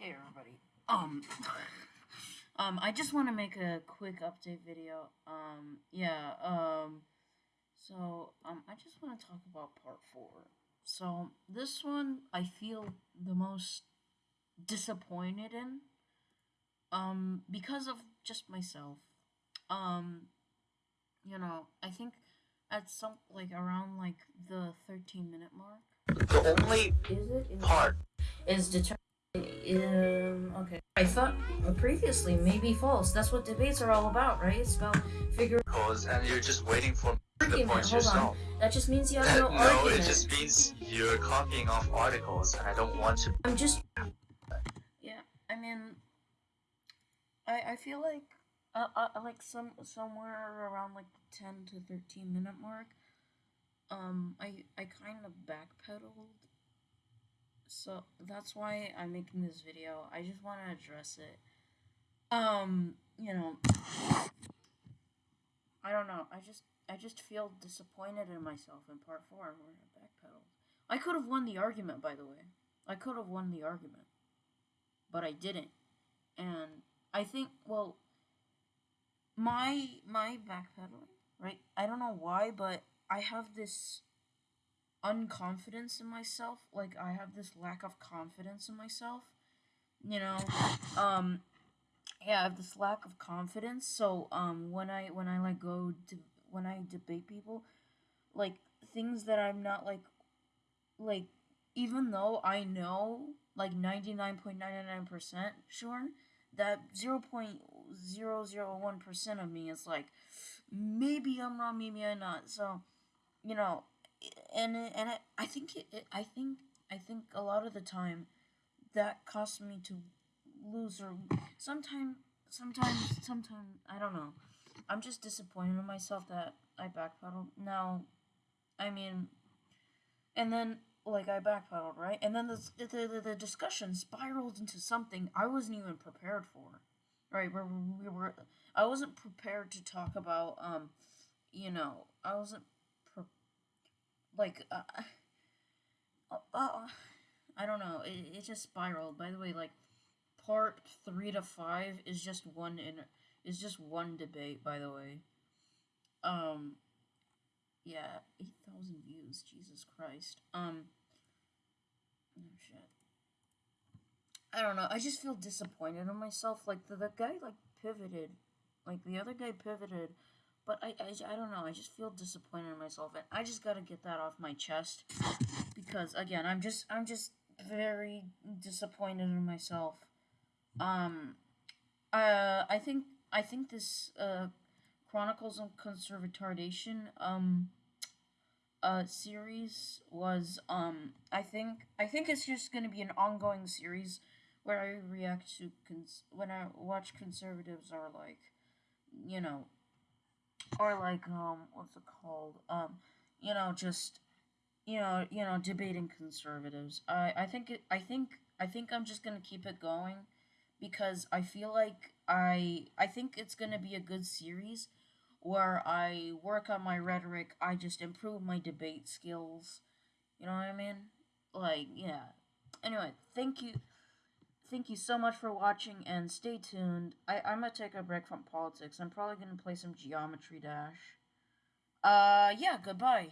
Hey everybody. Um Um I just want to make a quick update video. Um yeah, um so um I just want to talk about part 4. So this one I feel the most disappointed in um because of just myself. Um you know, I think at some like around like the 13 minute mark. The only Is it? Is part is determined. Um, okay. I thought previously maybe false. That's what debates are all about, right? It's about figuring. cause and you're just waiting for the Argument, points hold on. yourself. That just means you have no, no, argument. it just means you're copying off articles, and I don't want to. I'm just. Yeah, I mean, I I feel like uh, uh like some somewhere around like the ten to thirteen minute mark. Um, I I kind of backpedaled. So that's why I'm making this video. I just want to address it. Um, you know, I don't know. I just I just feel disappointed in myself in part four where I backpedaled. I could have won the argument, by the way. I could have won the argument, but I didn't. And I think, well, my my backpedaling, right? I don't know why, but I have this unconfidence in myself. Like I have this lack of confidence in myself. You know, um, yeah, I have this lack of confidence. So um, when I when I like go to when I debate people, like things that I'm not like, like even though I know like ninety nine point ninety nine percent sure that zero point zero zero one percent of me is like maybe I'm wrong, maybe I'm not. So you know, and it- and it, I think it, it, I think I think a lot of the time that costs me to lose or sometimes sometimes sometimes I don't know. I'm just disappointed in myself that I backpedaled. Now, I mean, and then like I backpedaled right, and then the the, the, the discussion spiraled into something I wasn't even prepared for. Right, where we were, I wasn't prepared to talk about um, you know, I wasn't like uh, uh, uh, I don't know. It, it just spiraled. By the way, like part three to five is just one in is just one debate. By the way, um, yeah, eight thousand views. Jesus Christ. Um, oh shit. I don't know. I just feel disappointed in myself. Like the, the guy like pivoted, like the other guy pivoted, but I, I I don't know. I just feel disappointed in myself, and I just gotta get that off my chest because again, I'm just I'm just very disappointed in myself. Um, uh, I think I think this uh Chronicles of Conservatardation um uh series was um I think I think it's just gonna be an ongoing series where I react to cons- when I watch conservatives are like you know or like um what's it called? Um you know just you know you know debating conservatives. I i think it i think i think i'm just gonna keep it going because i feel like i i think it's gonna be a good series where i work on my rhetoric. I just improve my debate skills. You know what i mean? Like yeah. Anyway thank you thank you so much for watching and stay tuned. I i'm gonna take a break from politics. I'm probably gonna play some geometry dash. Uh yeah goodbye